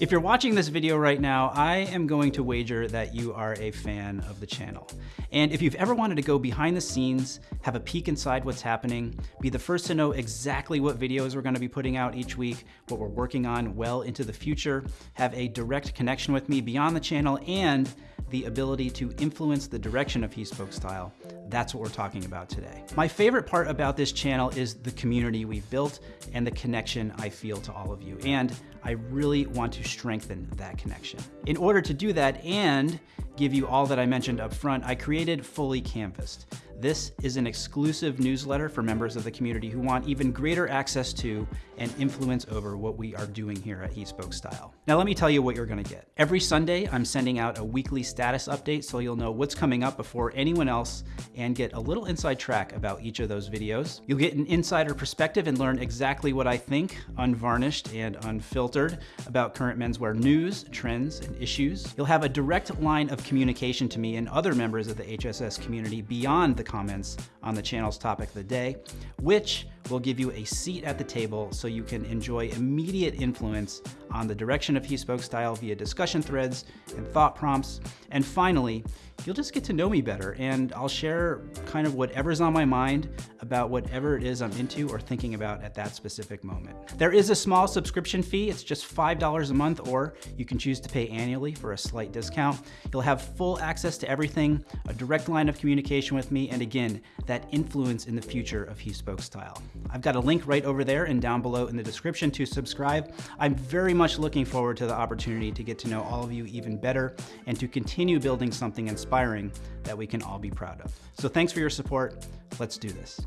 If you're watching this video right now, I am going to wager that you are a fan of the channel. And if you've ever wanted to go behind the scenes, have a peek inside what's happening, be the first to know exactly what videos we're gonna be putting out each week, what we're working on well into the future, have a direct connection with me beyond the channel, and the ability to influence the direction of He Spoke Style. That's what we're talking about today. My favorite part about this channel is the community we've built and the connection I feel to all of you. And I really want to strengthen that connection. In order to do that and give you all that I mentioned up front, I created Fully Canvassed. This is an exclusive newsletter for members of the community who want even greater access to and influence over what we are doing here at He Spoke Style. Now let me tell you what you're gonna get. Every Sunday, I'm sending out a weekly status update so you'll know what's coming up before anyone else and get a little inside track about each of those videos. You'll get an insider perspective and learn exactly what I think, unvarnished and unfiltered, about current menswear news, trends, and issues. You'll have a direct line of communication to me and other members of the HSS community beyond the comments on the channel's topic of the day, which will give you a seat at the table so you can enjoy immediate influence on the direction of He Spoke Style via discussion threads and thought prompts. And finally, you'll just get to know me better and I'll share kind of whatever's on my mind about whatever it is I'm into or thinking about at that specific moment. There is a small subscription fee. It's just $5 a month or you can choose to pay annually for a slight discount. You'll have full access to everything, a direct line of communication with me, and again, that influence in the future of He Spoke Style. I've got a link right over there and down below in the description to subscribe. I'm very much looking forward to the opportunity to get to know all of you even better and to continue building something inspiring that we can all be proud of. So thanks for your support. Let's do this.